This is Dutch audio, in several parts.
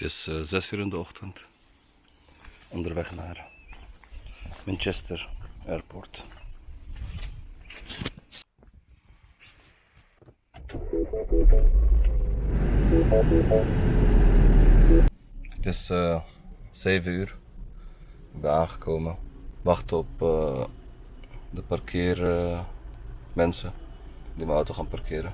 Het is eh, zes uur in de ochtend. Onderweg naar Manchester Airport. Het is eh 7 uur. Ik ben aangekomen. Wachten op eh, de parkeermensen die mijn auto gaan parkeren.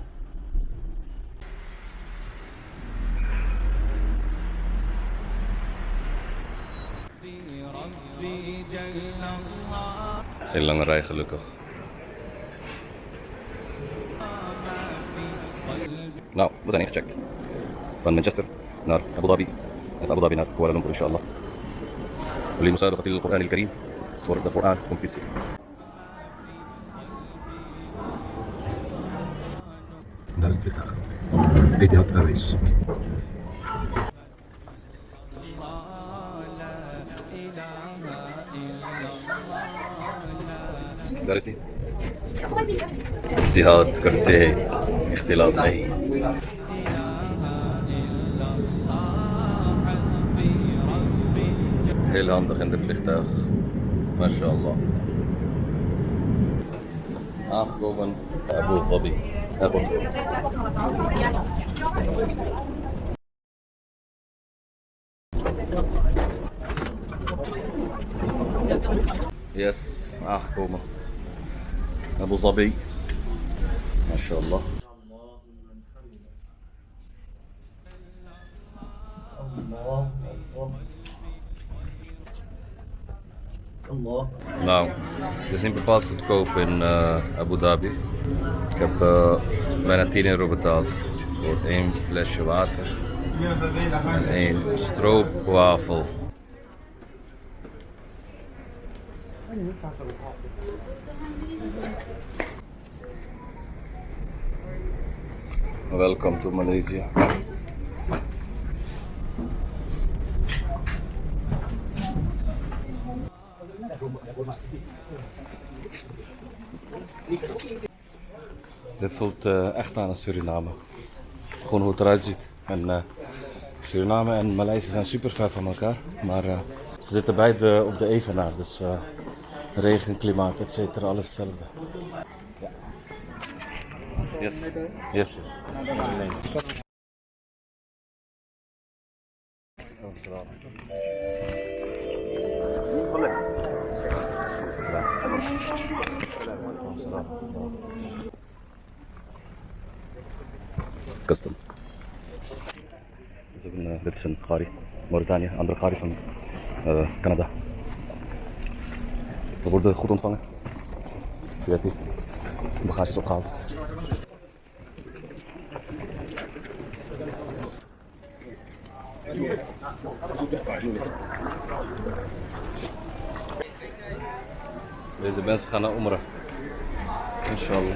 Geen lange rij gelukkig. Nou, we zijn ingecheckt. Van Manchester naar Abu Dhabi. En van Abu Dhabi naar Kuala Lumpur, inshallah. ولمسابقة القرآن الكريم voor de Koran competitie. Daar is het vliegtuig. Etihad Airways. Daar is die. Etihad करते इख्तिलाफ नहीं Heel handig in de vliegtuig. MashaAllah. Aangekomen bij Abu Dhabi. Airport. Yes, aangekomen. Abu Dhabi. MashaAllah. الله الله الله Nou, het is niet bepaald goedkoop in eh, Abu Dhabi. Ik heb eh, bijna 10 euro betaald voor één flesje water en één stroopwafel. Welcome to Malaysia. Dit voelt eh, echt aan als Suriname. Gewoon hoe het eruit ziet. En eh, Suriname en Maleisië zijn super ver van elkaar. Maar eh, ze zitten beide op de evenaar. Dus Regen, klimaat, et cetera, alles hetzelfde. Ja. Yes. Yes. yes. قصدم زبنا بيتسن قاري موريتانيا اندر قاري من كندا We worden goed ontvangen. VIP. De bagage is opgehaald. Deze mensen gaan naar Umrah. Inshallah.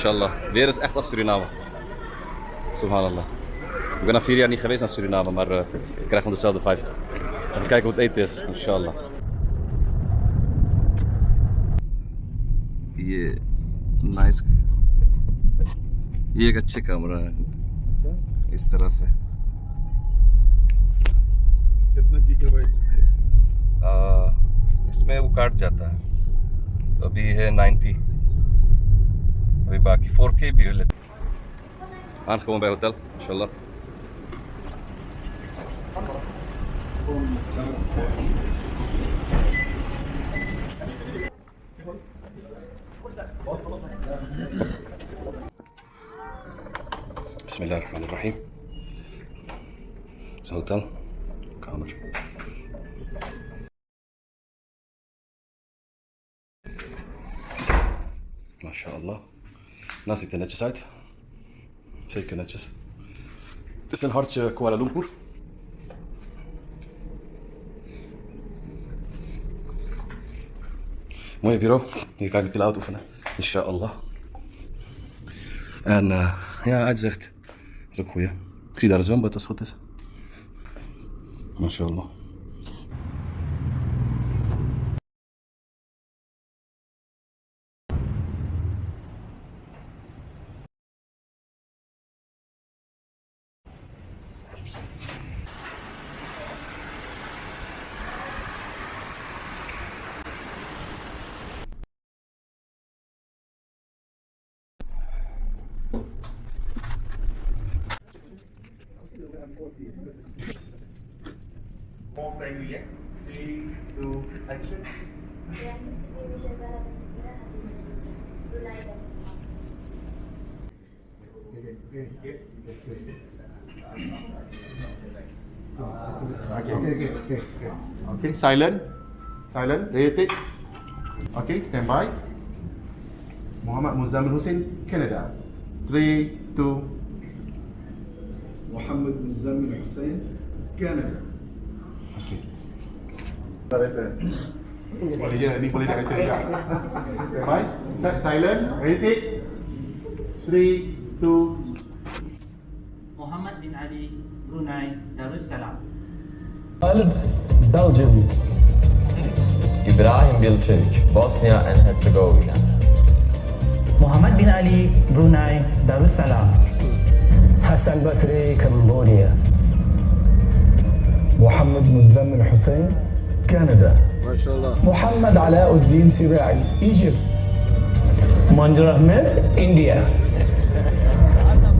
Mashallah. Weer is echt als Suriname. Subhanallah. Ik ben al vier jaar niet geweest naar Suriname, maar eh, ik krijg gewoon dezelfde vibe. Even kijken hoe het eten is, inshallah. Yeah, nice. ये एक अच्छे कमरा है इस तरह से कितना गीगाबाइट है इसका? आ, इसमें वो काट जाता है तो अभी है 90 ريباكي 4K بيولد الان خبون نبيع هوتيل ان شاء الله بسم الله الرحمن الرحيم هوتيل كامل ما شاء الله ناسي تنجس عاد شيء تنجس اسن هارتش كوالالمبور مهم بيرو هي كاي بتلا اوت ان شاء الله أنا يا اجزخت زك خويا كي دار زمان بتسخطس ما شاء الله More friendly, yeah? Three, two, action. Okay, okay, okay, okay, okay. Okay, silent. Silent. Ready. Okay, stand by. Muhammad Muzammil Hussein, Canada. Three, two. محمد مزمل Okey. Boleh je, ni boleh direct juga. Bye. Silent. Ready? 3 2 Muhammad bin Ali Brunei Darussalam. Silent. Belgium. Ibrahim Bilcevic, Bosnia and Herzegovina. Muhammad bin Ali, Brunei, Darussalam. Hassan Basri, Cambodia. محمد مزام الحسين كندا. ما شاء الله. محمد علاء الدين سباعي إيجيبت. منجر أحمد إنديا.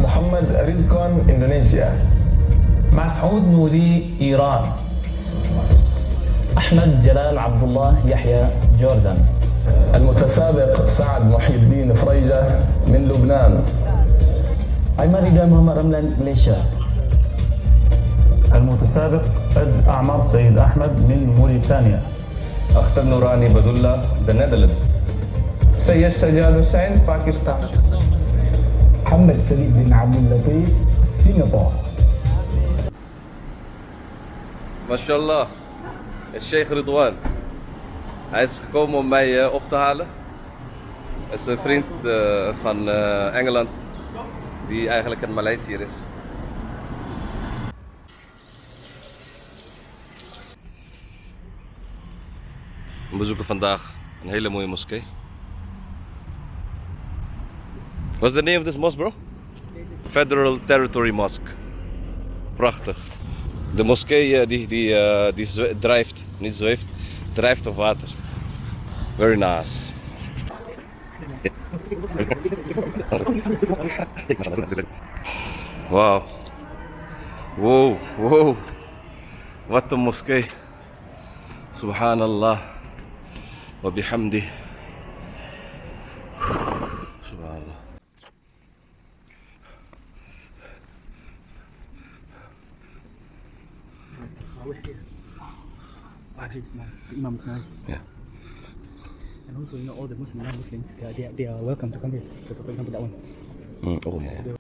محمد رزقان إندونيسيا. مسعود نوري إيران. أحمد جلال عبد الله يحيى جوردن المتسابق سعد محي الدين فريجة من لبنان. أيمن ريدا محمد رملان ماليزيا المتسابق قد أعمر سيد أحمد من موريتانيا. أختر نوراني بدولة The Netherlands. سيد سجاد حسين باكستان. محمد سليم بن عبد اللطيف سنغافورة. ما شاء الله. الشيخ رضوان عايز تقوم معايا اوب تهالا اس فريند فان انجلاند دي eigenlijk een Maleisier is. We bezoeken vandaag een hele mooie moskee What's the name of this mosque bro? Federal Territory Mosque Prachtig. De moskee eh, die, die, eh, die drijft, niet zweeft, drijft op water. Very nice. Wauw. Wow, wow. Wat een moskee. Subhanallah. Imam is nice. Yeah. And also, you know, all the Muslim non-Muslims, they are, they are, they are welcome to come here. So, for example, that one. Mm, oh yeah.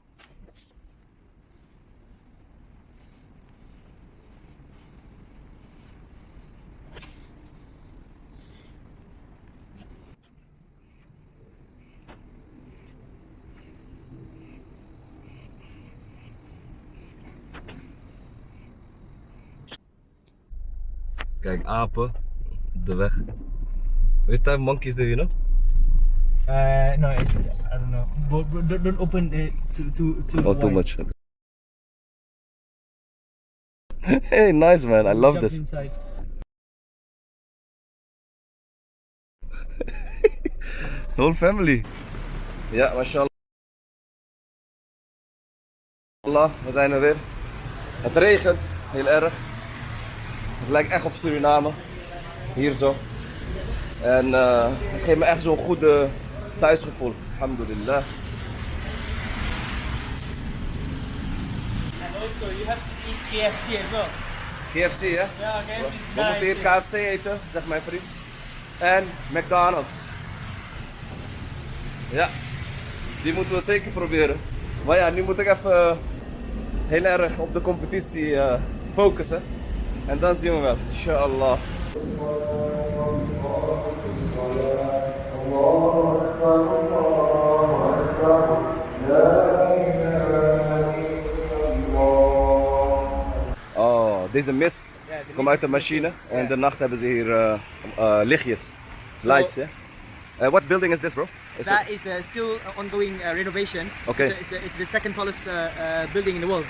Apen, de weg. Which type monkeys do you know? Uh, no, it's, I don't know. But, but don't, don't open it to, to, to Oh, too much. hey, nice man. I love Jump this. Inside. Whole family. Ja, mashallah. Allah, we zijn er weer. Het regent heel erg. Het lijkt echt op Suriname. Hier zo. En eh, het geeft me echt zo'n goed eh, thuisgevoel. Alhamdulillah. And also, you have to eat KFC as well. KFC, hè? Yeah, KFC We moeten hier KFC eten, zegt mijn vriend. En McDonald's. Ja, die moeten we zeker proberen. Maar ja, nu moet ik even eh, heel erg op de competitie eh, focussen. Dan zien we wel, inshallah. Oh, deze mist komt uit de machine. En de nacht hebben ze hier eh, eh, lichtjes. Lights, hè? Eh, what building is this, bro? Is That it- is uh, still ongoing uh, renovation. Okay. It's, it's, it's the second tallest uh, uh, building in the world.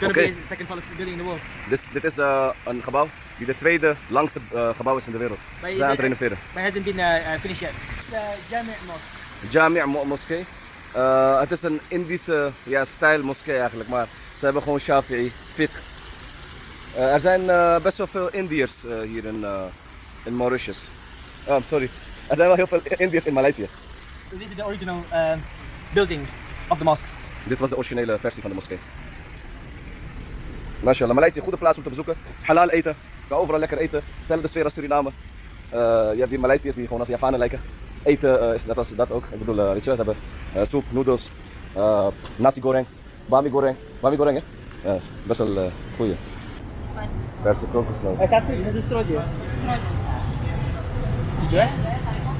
It's going to Okay. be the second tallest building in the world. Dit, dit is eh, een gebouw die de tweede langste eh, gebouw is in de wereld. We zijn aan het renoveren. It hasn't been uh, uh, finished yet. It's uh, Jami' Mosque. Jami' Mo- moskee. Het is een Indische ja, stijl moskee eigenlijk, maar ze hebben gewoon Shafi'i, fiqh. Er zijn best wel veel Indiërs hier in, eh, in Mauritius. Oh, sorry. Er zijn wel heel veel Indiërs in Maleisië. This is the original uh, building of the mosque. Dit was de originele versie van de moskee. Mashallah, Maleisië, goede plaats om te bezoeken. Halal eten, je kan overal lekker eten. Hetzelfde sfeer als Suriname. Eh, je hebt hier Maleisiërs die gewoon als Javanen lijken. Eten eh, is net als dat ook. Ik bedoel, eh, weet je, ze hebben eh, soep, noedels, eh, nasi goreng, bami goreng. Bami goreng, hè? Ja, is best wel uh, goeie. Verse kokosnoot.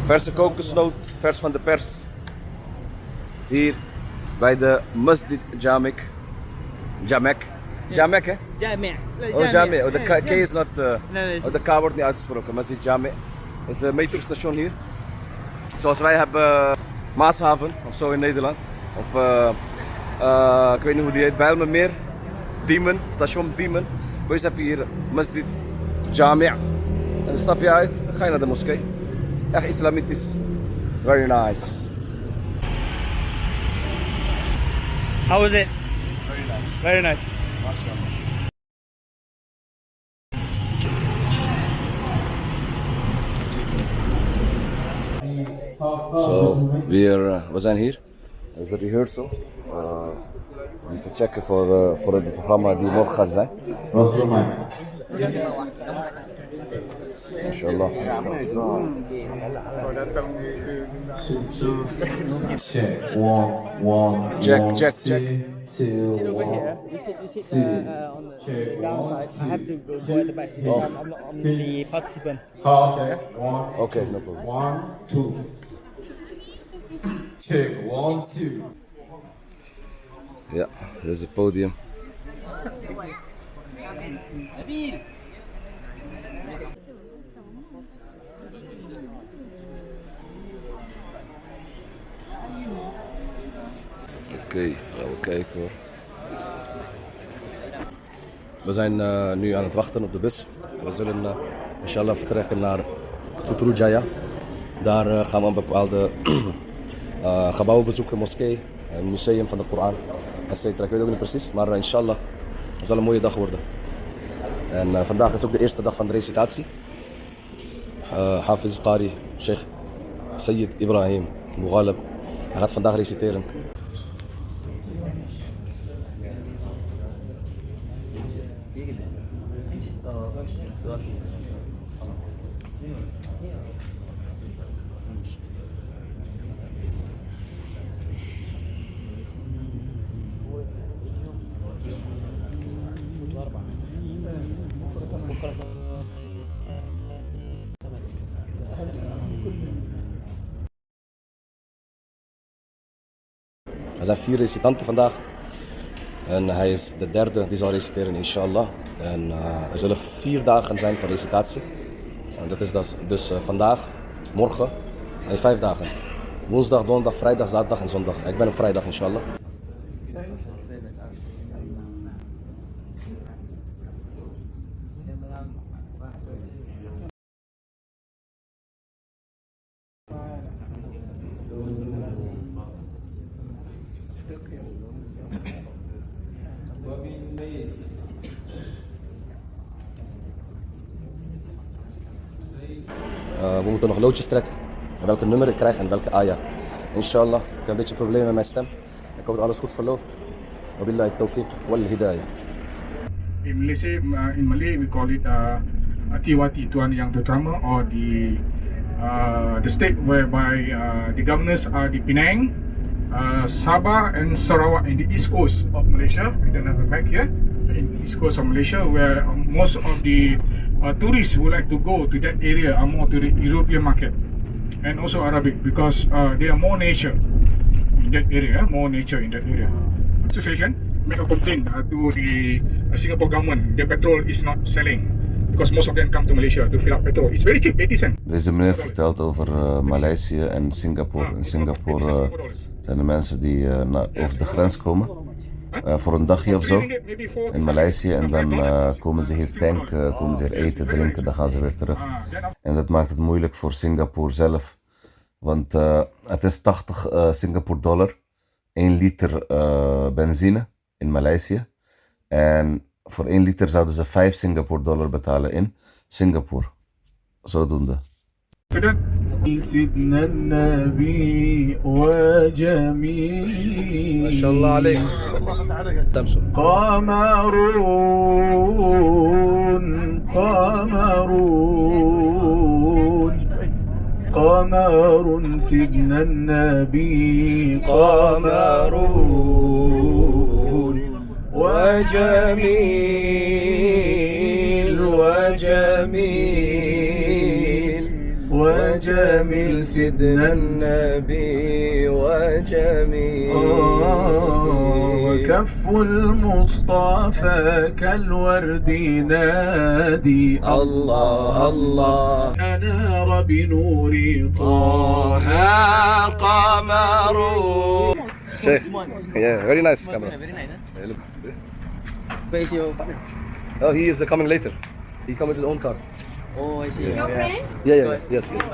Verse kokosnoot, vers van de pers. Hier bij de Masjid Jamek. Jamek. Jamek, hè? Jami'. Oh, Jami. Oh, de K, K is not. Uh, no, nee. oh, de K wordt niet uitgesproken. Masjid Jami. Dat is een metrostation hier. Zoals wij hebben uh, Maashaven of zo in Nederland. Of uh, uh, ik weet niet hoe die heet. Bijlmermeer. Diemen. Station Diemen. Boys heb je hier Masjid Jami. En dan stap je uit. Dan ga je naar de moskee. Echt islamitisch. Very nice. How was it? Very nice. Very nice. So we are uh, Wazan here as the rehearsal. Uh, we can check for uh, for the programma die morgen zijn. Wat? Inshallah. Check one one. Check check check two, Over one. here, you sit, you sit uh, uh, on the downside. I have to go, go at the back because I'm, I'm, not, I'm the participant. Okay, no problem. One two. Check one two. Ja, dit is podium. Oké, gaan we kijken hoor. We zijn eh, nu aan het wachten op de bus. We zullen eh, inshallah vertrekken naar Futrujaya. Daar eh, gaan we een bepaalde gebouwen bezoeken, moskee, een museum van de Koran, etc. Ik weet ook niet precies, maar inshallah, het zal een mooie dag worden. En vandaag is ook de eerste dag van de recitatie. Hafiz Qari, Sheikh Sayyid Ibrahim Mughalab. Hij gaat vandaag reciteren. Er zijn vier recitanten vandaag. En hij is de derde die zal reciteren, inshallah. En eh, er zullen vier dagen zijn van recitatie. En dat is dus, dus eh, vandaag, morgen en vijf dagen. Woensdag, donderdag, vrijdag, zaterdag en zondag. Ik ben op vrijdag, inshallah. Uh, we moeten nog loodjes trekken. En welke nummer ik krijg en welke ayah. Inshallah. Ik heb een beetje problemen met mijn stem. Ik hoop dat alles goed verloopt. Wabillahi tawfiq wal hidayah. In Malaysia, uh, in Malay, we call it uh, Atiwati, Tuan Yang Terutama, or the the state whereby the governors are the Penang, Sabah, and Sarawak in the east coast of Malaysia. We don't have a map here. In the east coast of Malaysia, where most of the uh, tourists who like to go to that area are more to the European market and also Arabic because uh, there are more nature in that area, more nature in that area. Association make a complaint uh, to the uh, Singapore government. The petrol is not selling because most of them come to Malaysia to fill up petrol. It's very cheap, 80 cents. Deze meneer vertelt over uh, Maleisië en Singapore. In Singapore uh, zijn er mensen die uh, naar, over de grens komen. Uh, voor een dagje of zo in Maleisië en dan uh, komen ze hier tanken, komen ze hier eten, drinken, dan gaan ze weer terug. En dat maakt het moeilijk voor Singapore zelf, want het is 80 uh, Singapore dollar, 1 liter benzine in Maleisië. En voor 1 liter zouden ze 5 Singapore dollar betalen in Singapore. Zodoende. سيدنا النبي وجميل ما شاء الله عليك. قمرون قمرون. قمر سيدنا النبي. قمرون. وجميل وجميل. جميل سيدنا النبي وجميل. آه، وكف المصطفى كالورد نادي. الله الله. انار بنور طه قمر. شيخ فيري نايس كاميرا فيري نايس Oh, he is coming later. He comes with his own car. Oh, I see. Yeah. Your yeah. friend? Yeah, yeah, yes, yes. yes.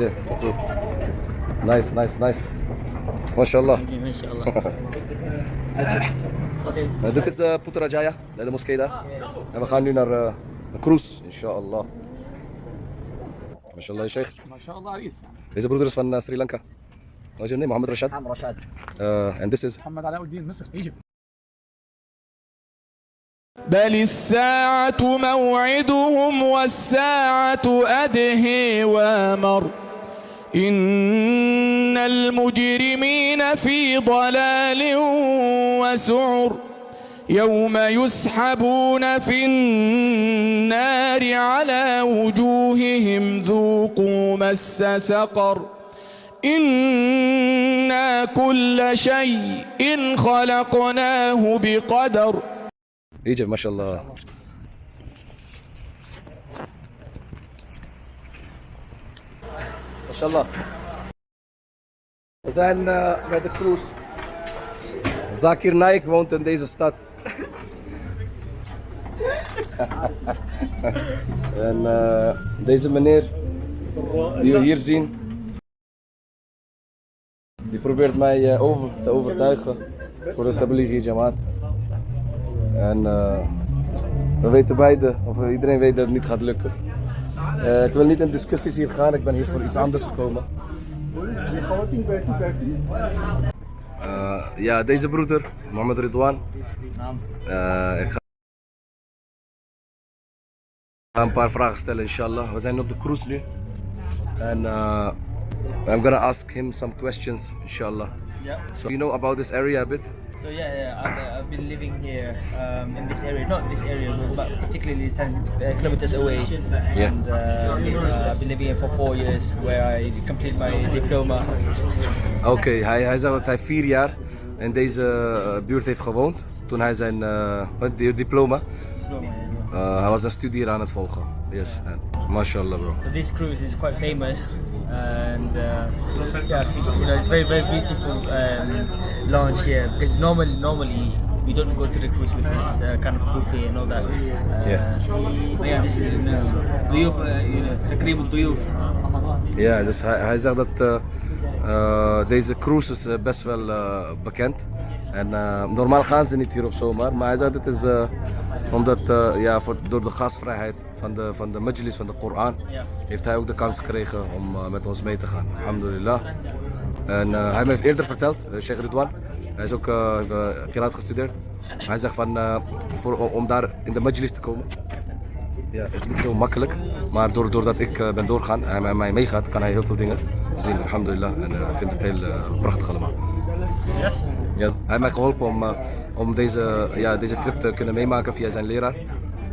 Yeah, true. Nice, nice, nice. MashaAllah. MashaAllah. okay. Uh, this is uh, Putrajaya, de moskee daar. En we gaan nu naar uh, Kroes, inshallah. MashaAllah, Sheikh. MashaAllah, Aris. Deze broeder is van uh, Sri Lanka. What's your name? Mohammed Rashad? I'm Rashad. Uh, and this is? Mohammed Alauddin, Misr, Egypt. بل الساعة موعدهم والساعة أدهي وامر إن المجرمين في ضلال وسعر يوم يسحبون في النار على وجوههم ذوقوا مس سقر إنا كل شيء خلقناه بقدر Egypt, mashallah. Mashallah. We zijn uh, bij de cruise. Zakir Naik woont in deze stad. en uh, deze meneer, die we hier zien, die probeert mij uh, over te overtuigen voor de Tablighi Jamaat. En uh, we weten beide, of iedereen weet dat het niet gaat lukken. Uh, ik wil niet in discussies hier gaan, ik ben hier voor iets anders gekomen. Uh, ja, deze broeder, Mohammed Ridwan. ik ga een paar vragen stellen, inshallah. We zijn op de cruise nu. En I'm gonna ask him some questions, inshallah. Yeah. So you know about this area a bit? So yeah, yeah I've, uh, I've been living here um, in this area, not this area, but particularly 10 uh, kilometers away. Yeah. And uh, uh, I've been living here for four years, where I complete my diploma. Oké, okay, hij, hij zei dat hij vier jaar in deze uh, buurt heeft gewoond toen hij zijn uh, diploma. Uh, hij was een studie aan het volgen. Yes, and mashallah bro. So this cruise is quite famous and uh, yeah, I think, you know it's very very beautiful um, lounge here because normally normally we don't go to the cruise with this uh, kind of buffet and all that. Uh, Yeah. but yeah, this is duyuf, تقريبا duyuf. Ja, dus hij, hij zegt dat uh, uh, deze cruise is uh, best wel uh, bekend. En uh, normaal gaan ze niet hier op zomaar, maar hij zegt het is uh, omdat uh, ja, voor, door de gastvrijheid van de, van de majlis van de Koran Ja. heeft hij ook de kans gekregen om uh, met ons mee te gaan. Alhamdulillah. En hij heeft eerder verteld, Sheikh Ridwan, hij is ook Qiraat gestudeerd. Hij zegt van voor, om daar in de majlis te komen. Ja, het is niet zo makkelijk, maar doordat ik ben doorgaan en mij meegaat, kan hij heel veel dingen zien, alhamdulillah. En ik vind het heel prachtig allemaal. Yes. Ja, hij heeft mij geholpen om, uh, om deze, ja, deze trip te kunnen meemaken via zijn leraar.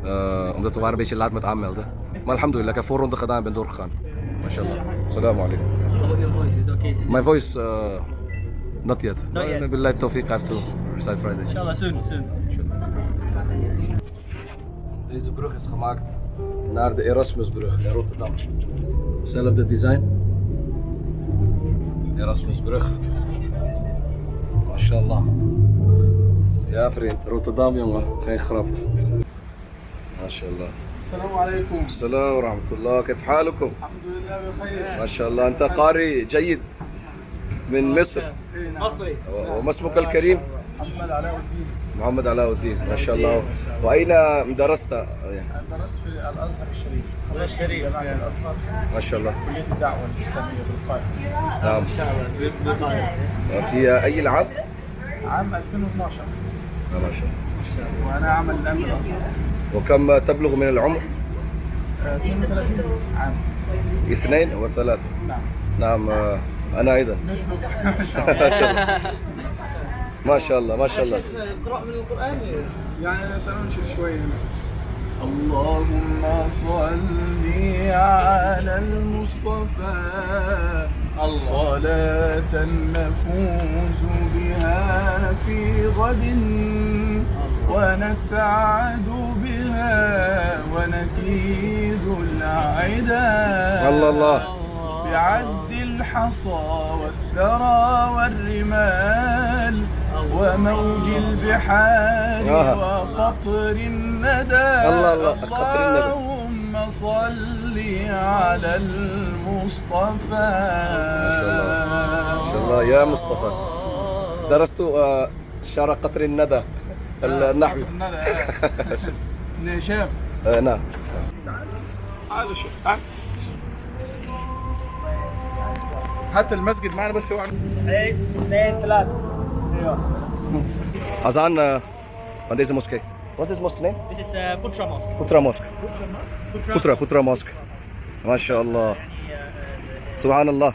Uh, omdat we waren een beetje laat met aanmelden. Maar alhamdulillah, ik heb voorronde gedaan en ben doorgegaan. MashaAllah. Assalamu alaikum. Your voice? Is okay? My voice, uh, not yet. Not yet. Maybe like Tawfiq, I have to recite Friday. Inshallah soon, soon. Deze brug is gemaakt naar de Erasmusbrug in Rotterdam. Hetzelfde design. Erasmusbrug. Mashallah. Ja vriend, Rotterdam jongen, geen grap. Mashallah. السلام عليكم. السلام ورحمة الله. كيف حالكم؟ الحمد لله بخير. ما شاء الله. أنت قارئ جيد من مصر؟ مصري. وما اسمك الكريم؟ محمد علاء الدين. محمد علاء الدين. ما شاء الله. وأين درست؟ درست في الأزهر الشريف. الشريف الأزهر. ما شاء الله. كلية الدعوة الإسلامية بالقاهرة. نعم. في أي العام عام 2012 ما شاء الله وأنا اعمل الان بالازهر وكم تبلغ من العمر؟ آه، 32 عام. اثنين وثلاثة. نعم. نعم آه، أيضا. مثلك ما شاء الله. ما شاء الله ما شاء الله. اقرأ من القرآن. يعني أنا سننشد هنا. اللهم صل على المصطفى. صلاة نفوز بها في غد ونسعد بها ونكيد العدا الله الله بعد الحصى والثرى والرمال وموج البحار آه. وقطر الندى الله الله، قطر الندى. اللهم صل على المصطفى ما شاء الله ما شاء الله يا مصطفى درست آه، شعر قطر الندى النحوي قطر الندى آه، نعم تعالوا شوف. هات المسجد معنا بس هو اثنين ثلاثة أيوه Azan uh, van deze moskee. Wat is het mosque name? This is uh, Putra Mosque. Putra Mosque. Putra, Putra Mosque. ما شاء الله. سبحان الله.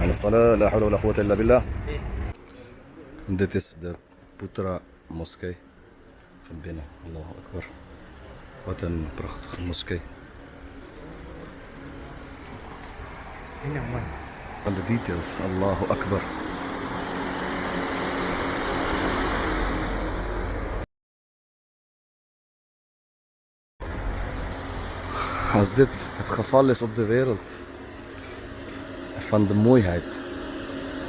عن الصلاة لا حول ولا قوة إلا بالله. Dit is de Putra moskee van binnen. Allahu Akbar. Wat een prachtige moskee. Van de details. Allahu Akbar. Als dit het geval is op de wereld, van de mooiheid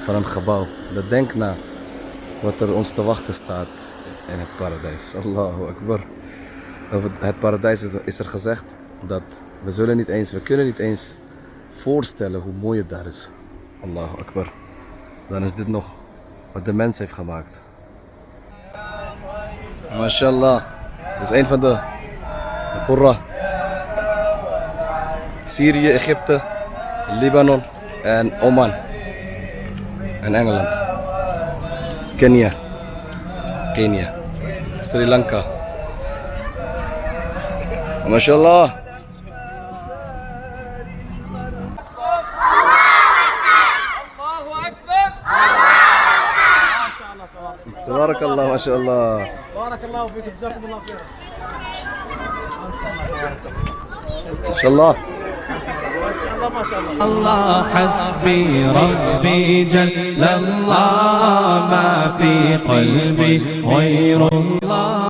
van een gebouw, dan denk na wat er ons te wachten staat in het paradijs. Allahu Akbar. Over het paradijs is er- gezegd dat we zullen niet eens, we kunnen niet eens voorstellen hoe mooi het daar is. Allahu Akbar. Dan is dit nog wat de mens heeft gemaakt. MashaAllah. Dat is een van de, de Qurra. سوريا إخيبتا لبنان and Oman and England Kenya Kenya Sri Lanka. ما شاء الله تبارك الله ما شاء الله بارك الله فيك جزاكم الله خير ما شاء الله الله ما شاء الله الله حسبي ربي جل الله ما في قلبي غير الله.